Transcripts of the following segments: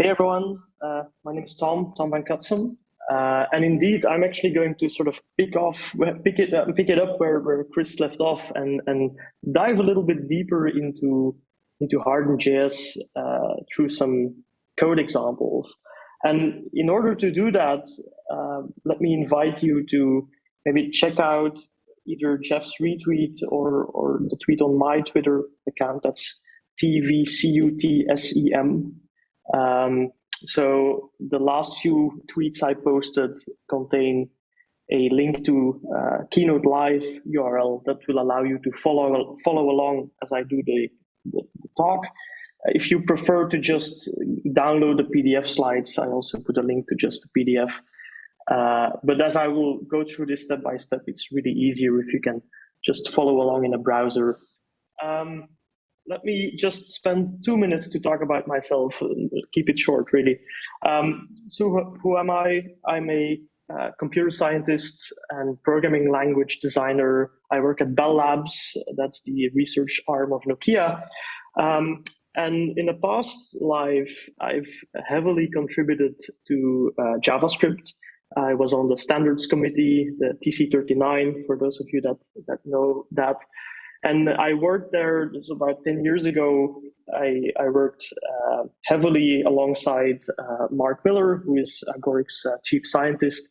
Hey everyone, uh, my name is Tom, Tom Van Cutsem. Uh, and indeed, I'm actually going to sort of pick off, pick it, uh, pick it up where, where Chris left off and, and dive a little bit deeper into, into Hardened.js uh, through some code examples. And in order to do that, uh, let me invite you to maybe check out either Jeff's retweet or, or the tweet on my Twitter account. That's TVCUTSEM. Um, so the last few tweets I posted contain a link to uh, Keynote Live URL that will allow you to follow follow along as I do the, the, the talk. If you prefer to just download the PDF slides, I also put a link to just the PDF. Uh, but as I will go through this step by step, it's really easier if you can just follow along in a browser. Um, let me just spend two minutes to talk about myself, keep it short, really. Um, so who am I? I'm a uh, computer scientist and programming language designer. I work at Bell Labs, that's the research arm of Nokia. Um, and in a past life, I've heavily contributed to uh, JavaScript. I was on the standards committee, the TC39, for those of you that, that know that. And I worked there, about 10 years ago. I, I worked uh, heavily alongside uh, Mark Miller, who is Agoric's uh, chief scientist.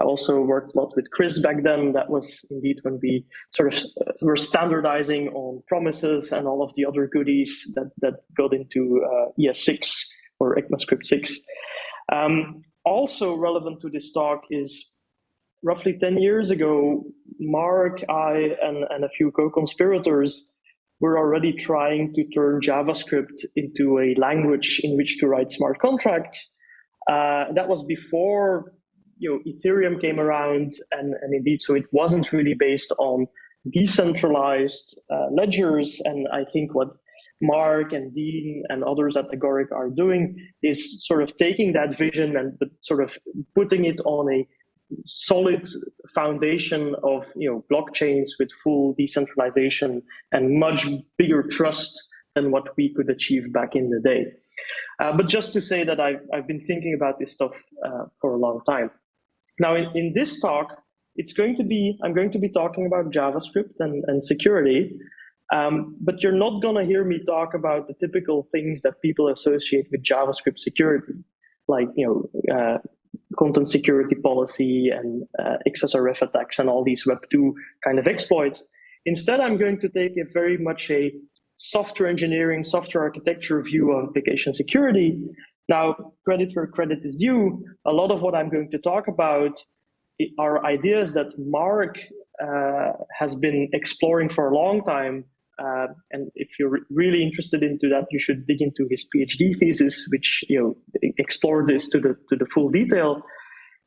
I also worked a lot with Chris back then. That was indeed when we sort of uh, were standardizing on promises and all of the other goodies that, that got into uh, ES6 or ECMAScript 6. Um, also relevant to this talk is roughly 10 years ago, Mark, I, and, and a few co-conspirators were already trying to turn JavaScript into a language in which to write smart contracts. Uh, that was before you know, Ethereum came around, and, and indeed, so it wasn't really based on decentralized uh, ledgers. And I think what Mark and Dean and others at Agoric are doing is sort of taking that vision and sort of putting it on a solid foundation of you know blockchains with full decentralization and much bigger trust than what we could achieve back in the day. Uh, but just to say that I've, I've been thinking about this stuff uh, for a long time. Now, in, in this talk, it's going to be, I'm going to be talking about JavaScript and, and security, um, but you're not going to hear me talk about the typical things that people associate with JavaScript security, like you know uh, content security policy and uh, XSRF attacks and all these Web2 kind of exploits. Instead, I'm going to take a very much a software engineering, software architecture view of application security. Now, credit where credit is due, a lot of what I'm going to talk about are ideas that Mark uh, has been exploring for a long time uh, and if you're really interested into that, you should dig into his PhD thesis, which you know explored this to the to the full detail,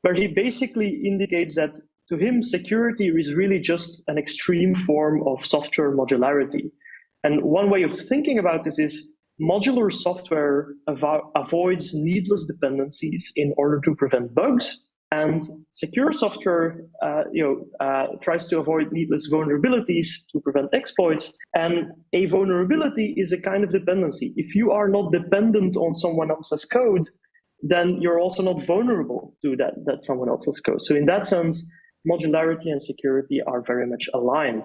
where he basically indicates that to him, security is really just an extreme form of software modularity. And one way of thinking about this is modular software avo avoids needless dependencies in order to prevent bugs and secure software, uh, you know, uh, tries to avoid needless vulnerabilities to prevent exploits. And a vulnerability is a kind of dependency. If you are not dependent on someone else's code, then you're also not vulnerable to that, that someone else's code. So in that sense, modularity and security are very much aligned.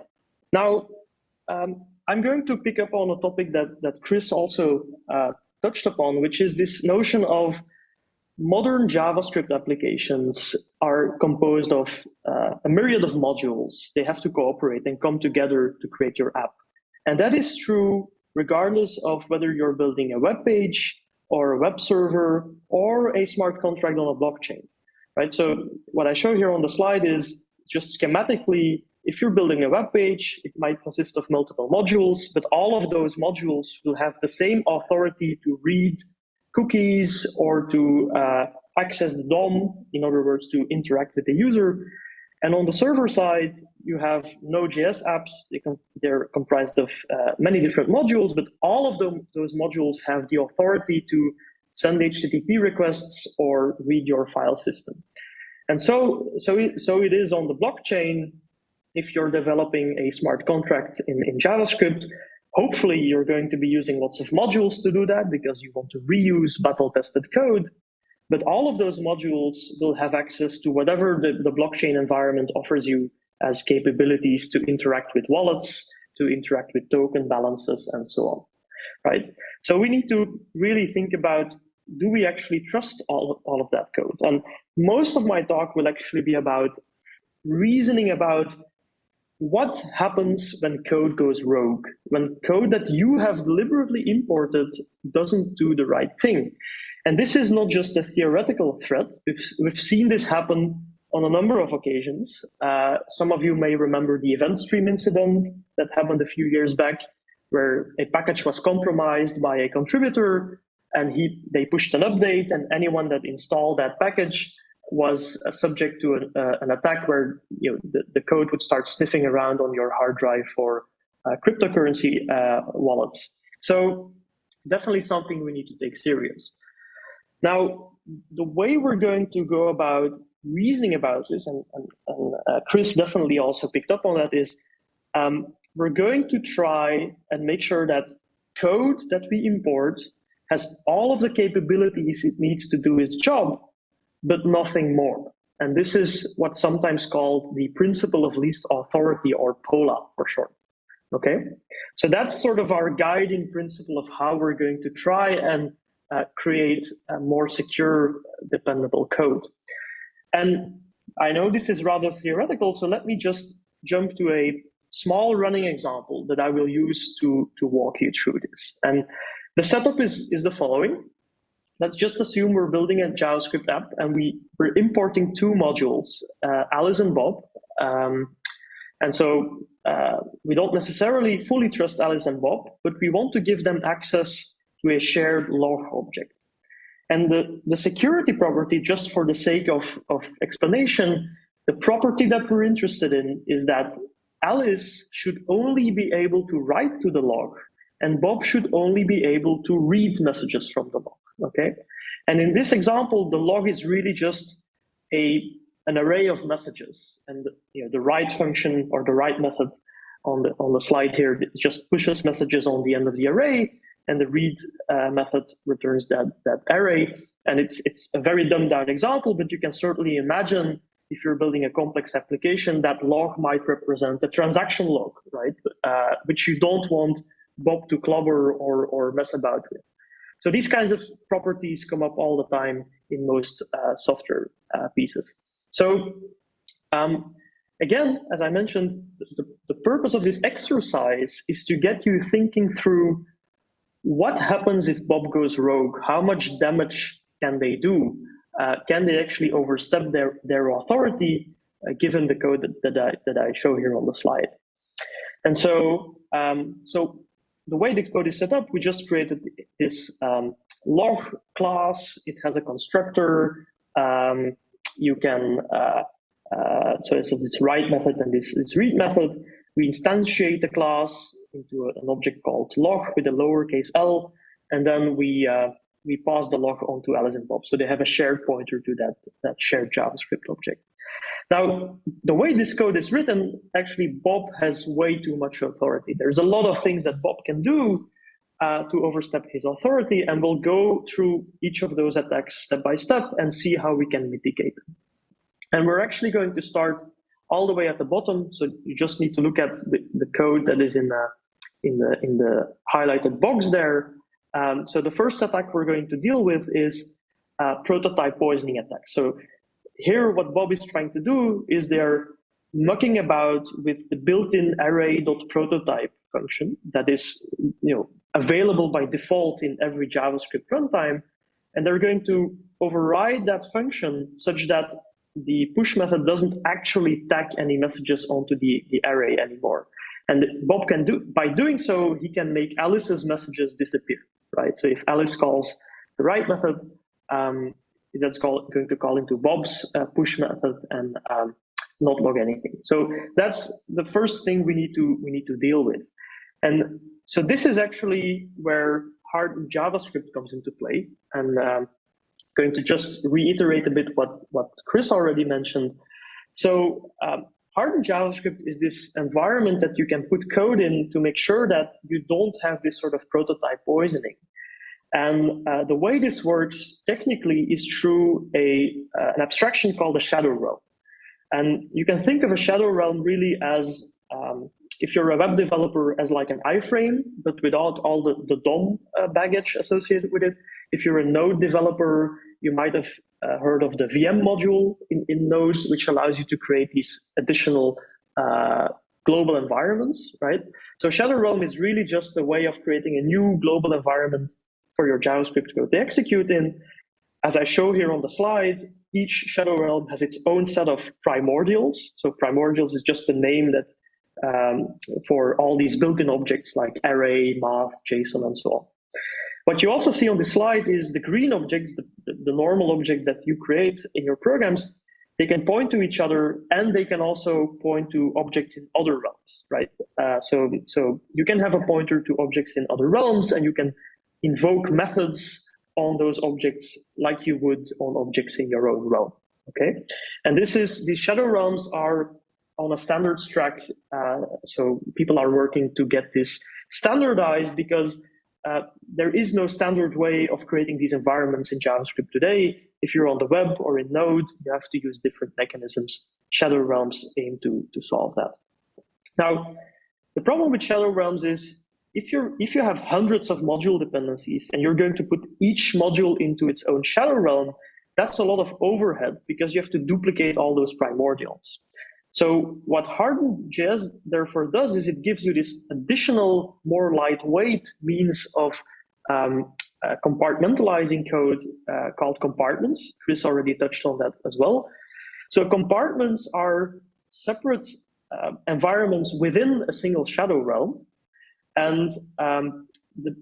Now, um, I'm going to pick up on a topic that, that Chris also uh, touched upon, which is this notion of modern JavaScript applications are composed of uh, a myriad of modules. They have to cooperate and come together to create your app. And that is true regardless of whether you're building a web page or a web server or a smart contract on a blockchain, right? So what I show here on the slide is just schematically, if you're building a web page, it might consist of multiple modules, but all of those modules will have the same authority to read cookies or to uh, access the DOM, in other words, to interact with the user. And on the server side, you have Node.js apps. They are comprised of uh, many different modules, but all of them, those modules have the authority to send HTTP requests or read your file system. And so, so, it, so it is on the blockchain. If you're developing a smart contract in, in JavaScript, hopefully you're going to be using lots of modules to do that because you want to reuse battle tested code. But all of those modules will have access to whatever the, the blockchain environment offers you as capabilities to interact with wallets, to interact with token balances, and so on. Right. So we need to really think about do we actually trust all, all of that code? And most of my talk will actually be about reasoning about what happens when code goes rogue, when code that you have deliberately imported doesn't do the right thing. And this is not just a theoretical threat. We've, we've seen this happen on a number of occasions. Uh, some of you may remember the event stream incident that happened a few years back, where a package was compromised by a contributor and he they pushed an update and anyone that installed that package was uh, subject to an, uh, an, attack where you know the, the, code would start sniffing around on your hard drive for uh, cryptocurrency uh, wallets. So definitely something we need to take serious. Now, the way we're going to go about reasoning about this, and, and, and uh, Chris definitely also picked up on that, is um, we're going to try and make sure that code that we import has all of the capabilities it needs to do its job, but nothing more. And this is what's sometimes called the principle of least authority or POLA for short. Okay, so that's sort of our guiding principle of how we're going to try and uh, create a more secure, dependable code. And I know this is rather theoretical, so let me just jump to a small running example that I will use to, to walk you through this. And the setup is, is the following. Let's just assume we're building a JavaScript app and we, we're importing two modules, uh, Alice and Bob. Um, and so uh, we don't necessarily fully trust Alice and Bob, but we want to give them access to a shared log object. And the, the security property, just for the sake of, of explanation, the property that we're interested in is that Alice should only be able to write to the log and Bob should only be able to read messages from the log, okay? And in this example, the log is really just a an array of messages, and you know, the write function or the write method on the on the slide here just pushes messages on the end of the array, and the read uh, method returns that that array. And it's it's a very dumbed down example, but you can certainly imagine if you're building a complex application, that log might represent a transaction log, right? Uh, which you don't want Bob to clobber or, or mess about with. So these kinds of properties come up all the time in most uh, software uh, pieces. So um, again, as I mentioned, the, the purpose of this exercise is to get you thinking through what happens if Bob goes rogue? How much damage can they do? Uh, can they actually overstep their, their authority uh, given the code that, that, I, that I show here on the slide? And so, um, so the way the code is set up, we just created this um, log class. It has a constructor. Um, you can, uh, uh, so it's this write method and this, this read method. We instantiate the class into an object called log with a lowercase l, and then we uh, we pass the log on to Alice and Bob. So they have a shared pointer to that, that shared JavaScript object. Now, the way this code is written, actually, Bob has way too much authority. There's a lot of things that Bob can do uh, to overstep his authority, and we'll go through each of those attacks step by step and see how we can mitigate them. And we're actually going to start all the way at the bottom. So you just need to look at the, the code that is in the, in the, in the highlighted box there. Um, so the first attack we're going to deal with is uh, prototype poisoning attack. So here, what Bob is trying to do is they're mucking about with the built-in array.prototype function that is you know, available by default in every JavaScript runtime. And they're going to override that function such that the push method doesn't actually tag any messages onto the, the array anymore. And Bob can do, by doing so, he can make Alice's messages disappear, right? So if Alice calls the write method, um, that's going to call into Bob's uh, push method and um, not log anything. So that's the first thing we need to we need to deal with. And so this is actually where hard JavaScript comes into play. And um, going to just reiterate a bit what what Chris already mentioned. So um, hardened JavaScript is this environment that you can put code in to make sure that you don't have this sort of prototype poisoning. And uh, the way this works technically is through a, uh, an abstraction called a shadow realm. And you can think of a shadow realm really as, um, if you're a web developer, as like an iframe, but without all the, the DOM uh, baggage associated with it. If you're a Node developer, you might have uh, heard of the VM module in, in Node, which allows you to create these additional uh, global environments, right? So Shadow Realm is really just a way of creating a new global environment for your JavaScript code to execute in. As I show here on the slide, each Shadow Realm has its own set of primordials. So primordials is just a name that um, for all these built-in objects like array, math, JSON, and so on. What you also see on the slide is the green objects, the, the normal objects that you create in your programs, they can point to each other and they can also point to objects in other realms, right? Uh, so, so you can have a pointer to objects in other realms and you can invoke methods on those objects like you would on objects in your own realm, okay? And this is, these shadow realms are on a standards track. Uh, so people are working to get this standardized because uh, there is no standard way of creating these environments in JavaScript today. If you're on the web or in Node, you have to use different mechanisms. Shadow Realms aim to, to solve that. Now, the problem with Shadow Realms is if you're if you have hundreds of module dependencies and you're going to put each module into its own shadow realm, that's a lot of overhead because you have to duplicate all those primordials. So what Hardened.js therefore does is it gives you this additional, more lightweight means of um, uh, compartmentalizing code uh, called compartments. Chris already touched on that as well. So compartments are separate uh, environments within a single shadow realm. And um, the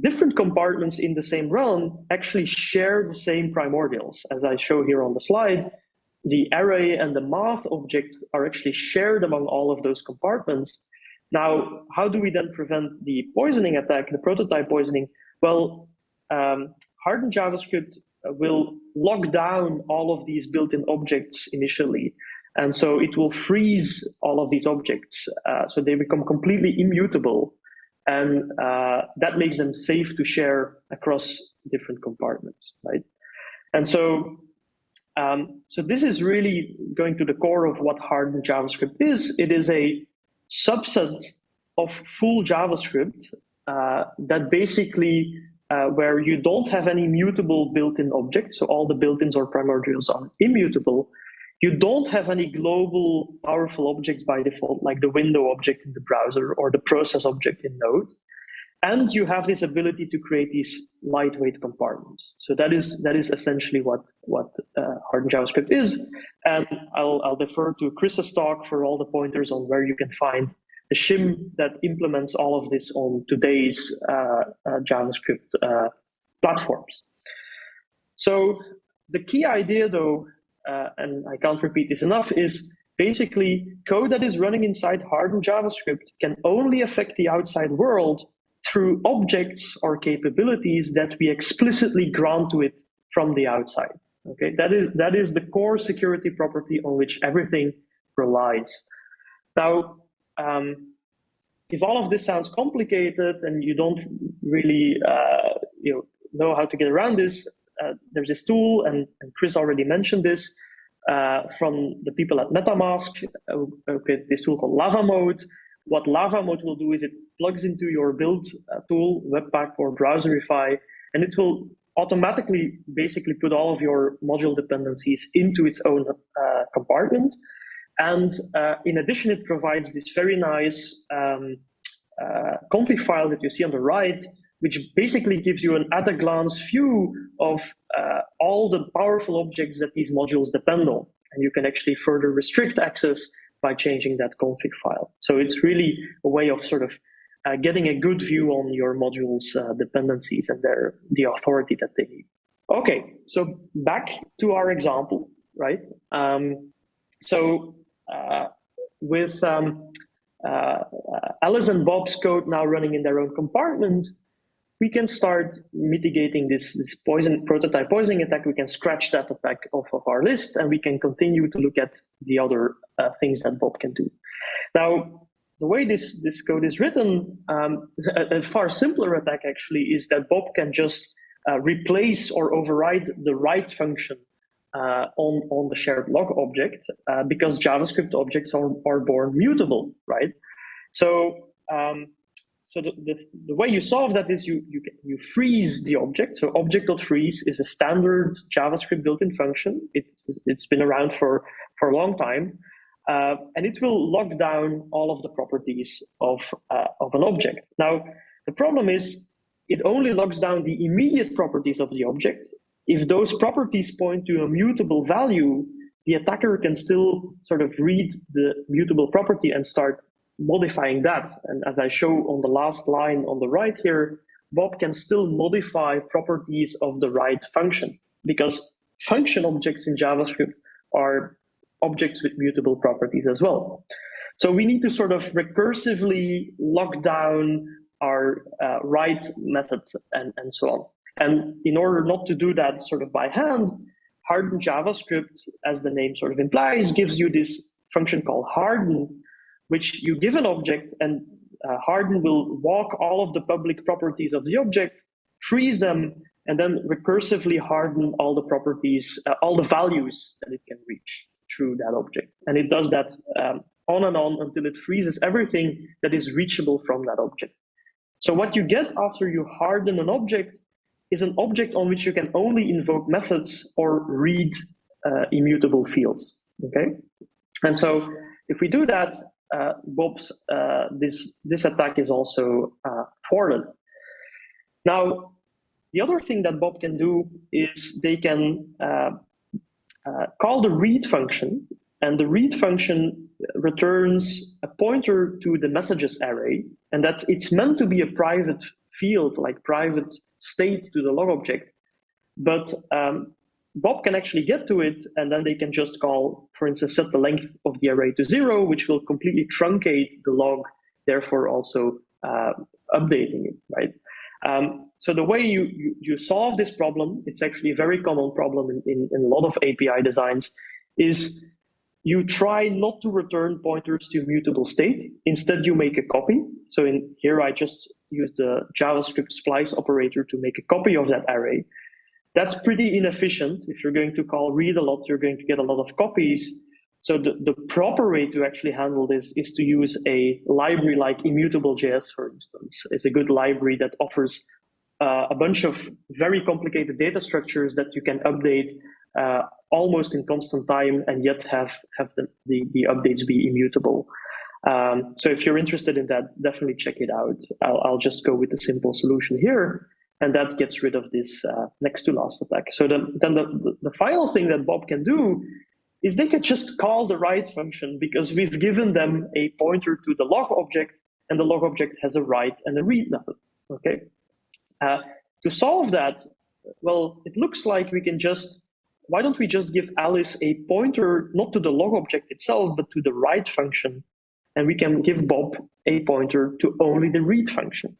different compartments in the same realm actually share the same primordials, as I show here on the slide the array and the math object are actually shared among all of those compartments. Now, how do we then prevent the poisoning attack, the prototype poisoning? Well, um, hardened JavaScript will lock down all of these built-in objects initially. And so it will freeze all of these objects. Uh, so they become completely immutable. And uh, that makes them safe to share across different compartments, right? And so um, so this is really going to the core of what hardened JavaScript is. It is a subset of full JavaScript uh, that basically uh, where you don't have any mutable built-in objects, so all the built-ins or primordials are immutable. You don't have any global powerful objects by default, like the window object in the browser or the process object in Node and you have this ability to create these lightweight compartments. So that is that is essentially what what uh, hardened JavaScript is. And I'll I'll defer to Chris's talk for all the pointers on where you can find the shim that implements all of this on today's uh, uh, JavaScript uh, platforms. So the key idea, though, uh, and I can't repeat this enough, is basically code that is running inside hardened JavaScript can only affect the outside world through objects or capabilities that we explicitly grant to it from the outside. Okay, that is that is the core security property on which everything relies. Now, um, if all of this sounds complicated and you don't really uh, you know, know how to get around this, uh, there's this tool, and, and, Chris already mentioned this uh, from the people at MetaMask. Uh, okay, this tool called LavaMoat, what LavaMoat will do is it plugs into your build uh, tool, Webpack or Browserify, and it will automatically basically put all of your module dependencies into its own compartment. And in addition, it provides this very nice um, config file that you see on the right, which basically gives you an at-a-glance view of uh, all the powerful objects that these modules depend on. And you can actually further restrict access by changing that config file. So it's really a way of sort of uh, getting a good view on your modules uh, dependencies and their the authority that they need. Okay, so back to our example, right? Um, so uh, with um, uh, Alice and Bob's code now running in their own compartment, we can start mitigating this, this poison prototype poisoning attack. We can scratch that attack off of our list and we can continue to look at the other uh, things that Bob can do. Now, the way this, this code is written, um, a, a, far simpler attack actually is that Bob can just uh, replace or override the write function uh, on, on the shared log object uh, because JavaScript objects are, are born mutable, right? So um, so the, the, the, way you solve that is you, you, you freeze the object. So object.freeze is a standard JavaScript built-in function. It, it's been around for, for a long time. Uh, and it will lock down all of the properties of, uh, of an object. Now, the problem is it only locks down the immediate properties of the object. If those properties point to a mutable value, the attacker can still sort of read the mutable property and start modifying that. And as I show on the last line on the right here, Bob can still modify properties of the write function because function objects in JavaScript are objects with mutable properties as well. So we need to sort of recursively lock down our uh, write method and, and so on. And in order not to do that sort of by hand, harden JavaScript, as the name sort of implies, gives you this function called harden, which you give an object and uh, Harden will walk all of the public properties of the object, freeze them, and then recursively harden all the properties, uh, all the values that it can reach through that object. And it does that um, on and on until it freezes everything that is reachable from that object. So what you get after you harden an object is an object on which you can only invoke methods or read uh, immutable fields, okay? And so if we do that, uh, Bob's uh, this this attack is also uh, thwarted. Now, the other thing that Bob can do is they can uh, uh, call the read function, and the read function returns a pointer to the messages array, and that it's meant to be a private field, like private state to the log object. But um, Bob can actually get to it, and then they can just call, for instance, set the length of the array to zero, which will completely truncate the log, therefore also uh, updating it, right? Um, so the way you, you, you, solve this problem, it's actually a very common problem in, in, in, a lot of API designs, is you try not to return pointers to mutable state. Instead, you make a copy. So in here, I just use the JavaScript splice operator to make a copy of that array. That's pretty inefficient. If you're going to call read a lot, you're going to get a lot of copies. So the, the proper way to actually handle this is to use a library like immutable.js, for instance. It's a good library that offers uh, a bunch of very complicated data structures that you can update uh, almost in constant time and yet have, have the, the, the updates be immutable. Um, so if you're interested in that, definitely check it out. I'll, I'll just go with the simple solution here and that gets rid of this uh, next to last attack. So then, then the, the final thing that Bob can do is they can just call the write function because we've given them a pointer to the log object and the log object has a write and a read method, okay? Uh, to solve that, well, it looks like we can just, why don't we just give Alice a pointer, not to the log object itself, but to the write function, and we can give Bob a pointer to only the read function.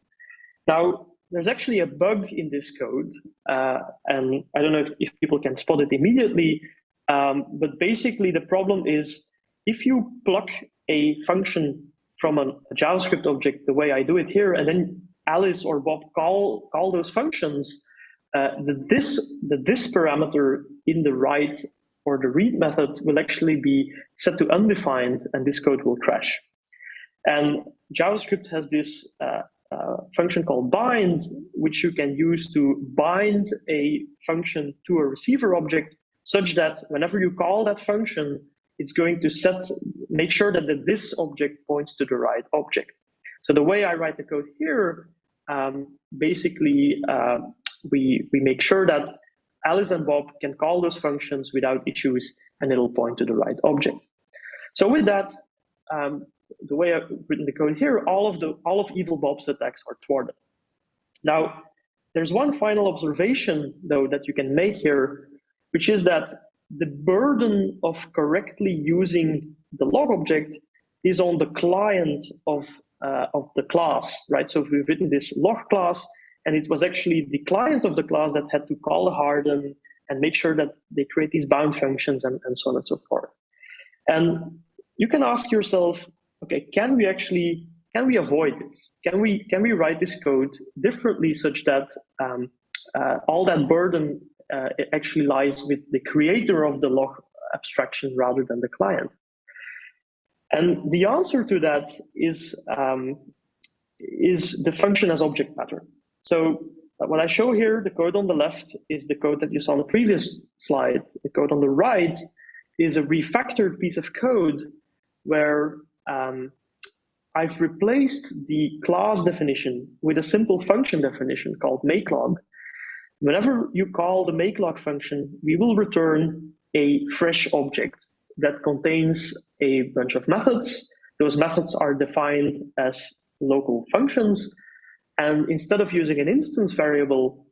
Now, there's actually a bug in this code, uh, and I don't know if, if, people can spot it immediately, um, but basically the problem is if you pluck a function from a, a, JavaScript object the way I do it here, and then Alice or Bob call, call those functions, uh, the, this, the this parameter in the write or the read method will actually be set to undefined, and this code will crash. And JavaScript has this uh, uh, function called bind, which you can use to bind a function to a receiver object such that whenever you call that function, it's going to set, make sure that the this object points to the right object. So the way I write the code here, um, basically, uh, we, we make sure that Alice and Bob can call those functions without issues, and it'll point to the right object. So with that, um, the way I've written the code here, all of the all of Evil Bob's attacks are thwarted. Now, there's one final observation though that you can make here, which is that the burden of correctly using the log object is on the client of uh, of the class, right? So if we've written this log class, and it was actually the client of the class that had to call the harden and make sure that they create these bound functions and, and so on and so forth. And you can ask yourself, okay, can we actually can we avoid this? Can we can we write this code differently such that um, uh, all that burden uh, actually lies with the creator of the log abstraction rather than the client? And the answer to that is um, is the function as object pattern. So uh, what I show here, the code on the left is the code that you saw on the previous slide. The code on the right is a refactored piece of code where um, I've replaced the class definition with a simple function definition called makelog. Whenever you call the makelog function, we will return a fresh object that contains a bunch of methods. Those methods are defined as local functions. And instead of using an instance variable,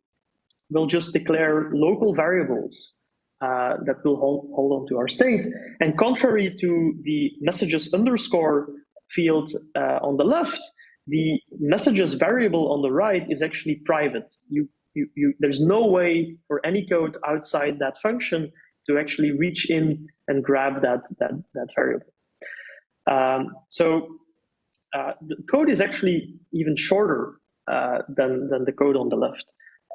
we'll just declare local variables uh, that will hold, hold on to our state. And contrary to the messages underscore field uh, on the left, the messages variable on the right is actually private. You, you, you, there's no way for any code outside that function to actually reach in and grab that, that, that variable. Um, so uh, the code is actually even shorter uh, than, than the code on the left.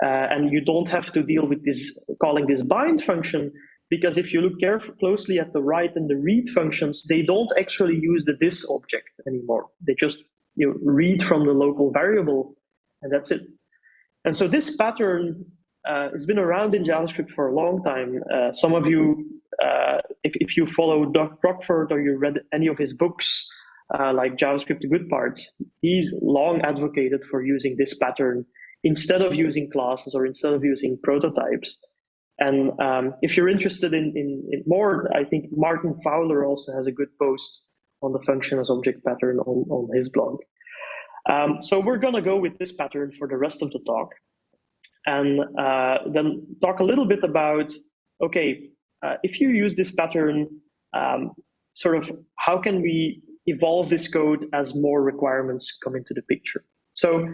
Uh, and you don't have to deal with this calling this bind function because if you look carefully closely at the write and the read functions, they don't actually use the this object anymore. They just you know, read from the local variable and that's it. And so this pattern uh, has been around in JavaScript for a long time. Uh, some of you, uh, if, if you follow Doug Crockford or you read any of his books, uh, like JavaScript the good parts, he's long advocated for using this pattern instead of using classes or instead of using prototypes. And um, if you're interested in, in, in, more, I think Martin Fowler also has a good post on the function as object pattern on, on his blog. Um, so we're going to go with this pattern for the rest of the talk. And uh, then talk a little bit about, okay, uh, if you use this pattern, um, sort of how can we evolve this code as more requirements come into the picture? So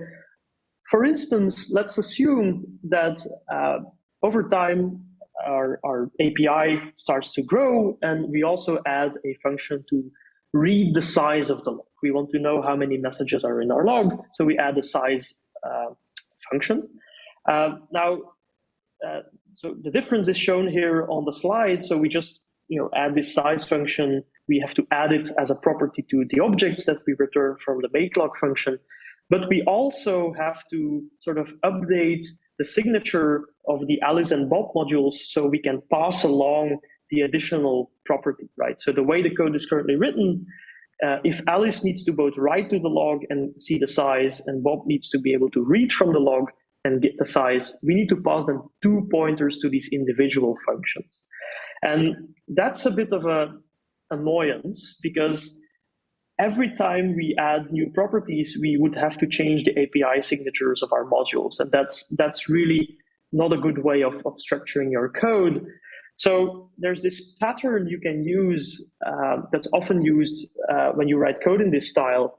for instance, let's assume that uh, over time, our, our API starts to grow, and we also add a function to read the size of the log. We want to know how many messages are in our log, so we add a size uh, function. Uh, now, uh, so the difference is shown here on the slide. So we just you know add this size function. We have to add it as a property to the objects that we return from the make log function. But we also have to sort of update the signature of the Alice and Bob modules so we can pass along the additional property, right? So the way the code is currently written, uh, if Alice needs to both write to the log and see the size, and Bob needs to be able to read from the log and get the size, we need to pass them two pointers to these individual functions. And that's a bit of a annoyance because every time we add new properties, we would have to change the API signatures of our modules. And that's, that's really not a good way of, of structuring your code. So there's this pattern you can use uh, that's often used uh, when you write code in this style.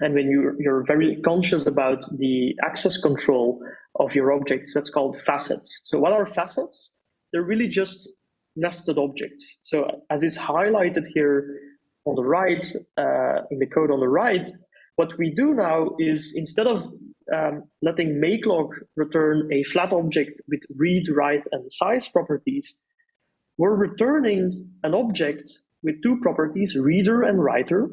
And when you, you're very conscious about the access control of your objects, that's called facets. So what are facets? They're really just nested objects. So as is highlighted here, on the right, uh, in the code on the right, what we do now is instead of um, letting makelog return a flat object with read, write, and size properties, we're returning an object with two properties, reader and writer.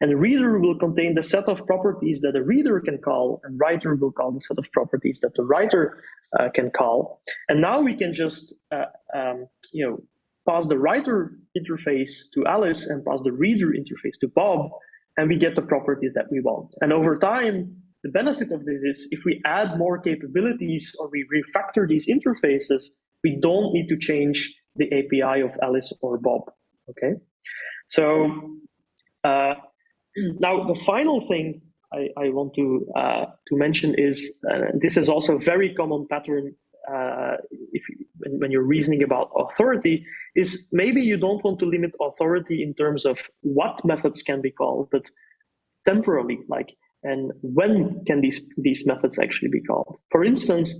And reader will contain the set of properties that a reader can call, and writer will call the set of properties that the writer uh, can call. And now we can just, uh, um, you know, pass the writer interface to Alice and pass the reader interface to Bob, and we get the properties that we want. And over time, the benefit of this is if we add more capabilities or we refactor these interfaces, we don't need to change the API of Alice or Bob. Okay, so uh, now the final thing I, I want to uh, to mention is uh, this is also a very common pattern uh, if you, when, when, you're reasoning about authority is maybe you don't want to limit authority in terms of what methods can be called, but temporally, like and when can these, these methods actually be called. For instance,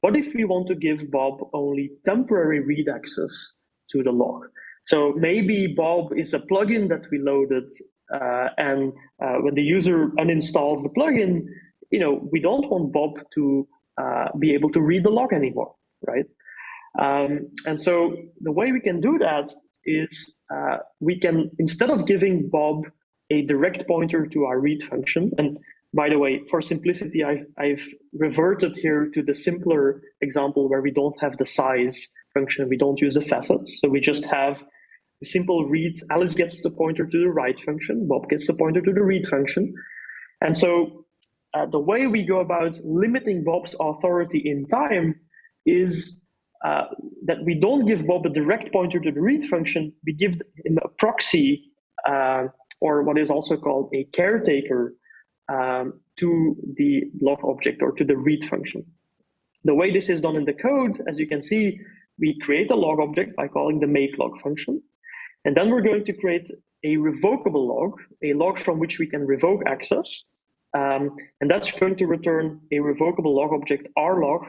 what if we want to give Bob only temporary read access to the log? So maybe Bob is a plugin that we loaded, uh, and uh, when the user uninstalls the plugin, you know, we don't want Bob to uh, be able to read the log anymore, right? Um, and so the way we can do that is uh, we can, instead of giving Bob a direct pointer to our read function, and by the way, for simplicity, I've, I've reverted here to the simpler example where we don't have the size function, we don't use the facets, so we just have a simple read, Alice gets the pointer to the write function, Bob gets the pointer to the read function. And so uh, the way we go about limiting Bob's authority in time is uh, that we don't give Bob a direct pointer to the read function, we give him a proxy, uh, or what is also called a caretaker um, to the log object or to the read function. The way this is done in the code, as you can see, we create a log object by calling the make log function. And then we're going to create a revocable log, a log from which we can revoke access. Um, and that's going to return a revocable log object, rlog,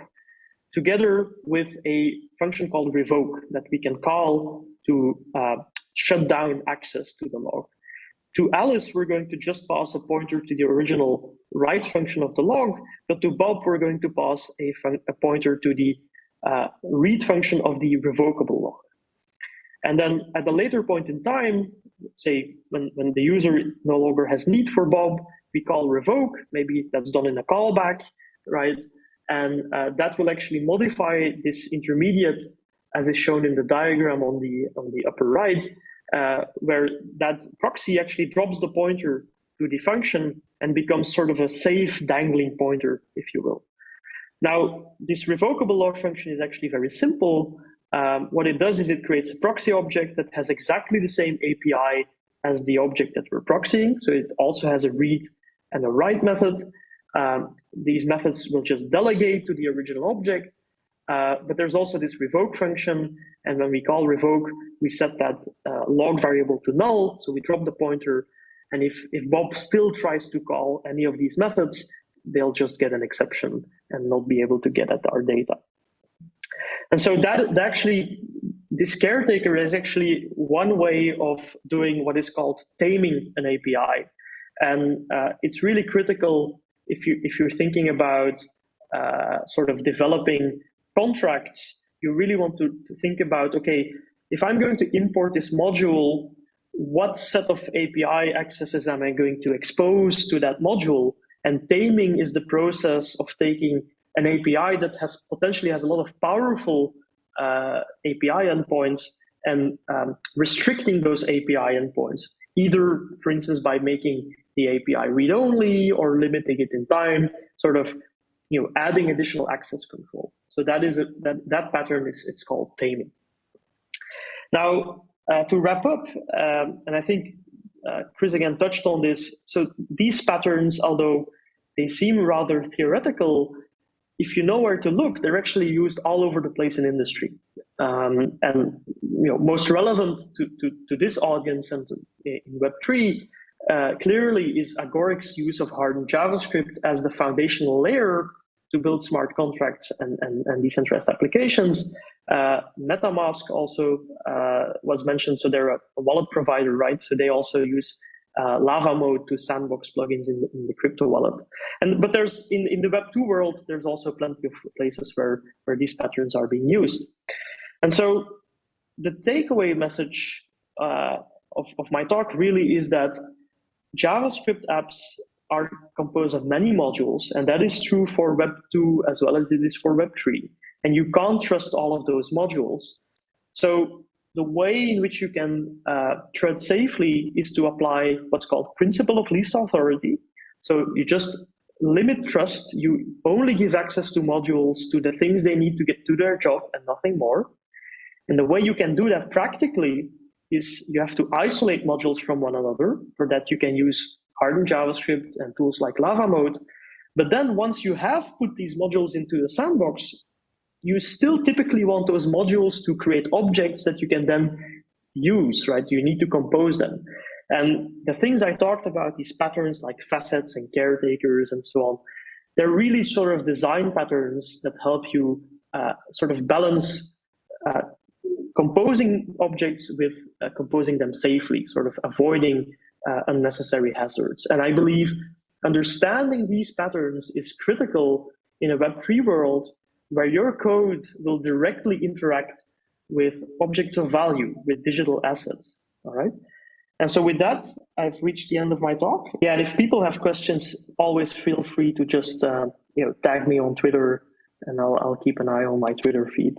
together with a function called revoke that we can call to uh, shut down access to the log. To Alice, we're going to just pass a pointer to the original write function of the log, but to Bob, we're going to pass a, a pointer to the uh, read function of the revocable log. And then at a later point in time, say when, when the user no longer has need for Bob, we call revoke, maybe that's done in a callback, right? And uh, that will actually modify this intermediate as is shown in the diagram on the, on the upper right, uh, where that proxy actually drops the pointer to the function and becomes sort of a safe dangling pointer, if you will. Now, this revocable log function is actually very simple. Um, what it does is it creates a proxy object that has exactly the same API as the object that we're proxying. So it also has a read and a write method. Um, these methods will just delegate to the original object, uh, but there's also this revoke function. And when we call revoke, we set that uh, log variable to null. So we drop the pointer. And if, if Bob still tries to call any of these methods, they'll just get an exception and not be able to get at our data. And so that, that actually, this caretaker is actually one way of doing what is called taming an API. And uh, it's really critical if you if you're thinking about uh, sort of developing contracts, you really want to, think about okay, if I'm going to import this module, what set of API accesses am I going to expose to that module? And taming is the process of taking an API that has potentially has a lot of powerful uh, API endpoints and um, restricting those API endpoints, either, for instance, by making the API read-only or limiting it in time, sort of, you know, adding additional access control. So that is a, that that pattern is it's called taming. Now, uh, to wrap up, um, and I think uh, Chris again touched on this. So these patterns, although they seem rather theoretical, if you know where to look, they're actually used all over the place in industry. Um, and you know, most relevant to, to, to this audience and to, in Web3 uh, clearly is Agoric's use of hardened JavaScript as the foundational layer to build smart contracts and, and, and decentralized applications. Uh, MetaMask also uh, was mentioned, so they're a, wallet provider, right? So they also use uh, LavaMoat to sandbox plugins in the, in the, crypto wallet. And but there's in, in the Web two world, there's also plenty of places where where these patterns are being used. And so the takeaway message uh, of, of my talk really is that JavaScript apps are composed of many modules, and that is true for Web 2 as well as it is for Web 3. And you can't trust all of those modules. So the way in which you can uh, tread safely is to apply what's called principle of least authority. So you just limit trust. You only give access to modules to the things they need to get to their job and nothing more. And the way you can do that practically is you have to isolate modules from one another. For that, you can use hardened JavaScript and tools like LavaMoat. But then once you have put these modules into the sandbox, you still typically want those modules to create objects that you can then use, right? You need to compose them. And the things I talked about, these patterns like facets and caretakers and so on, they're really sort of design patterns that help you uh, sort of balance uh, composing objects with uh, composing them safely, sort of avoiding uh, unnecessary hazards. And I believe understanding these patterns is critical in a Web3 world where your code will directly interact with objects of value, with digital assets, all right? And so with that, I've reached the end of my talk. Yeah, and if people have questions, always feel free to just uh, you know tag me on Twitter, and I'll I'll keep an eye on my Twitter feed.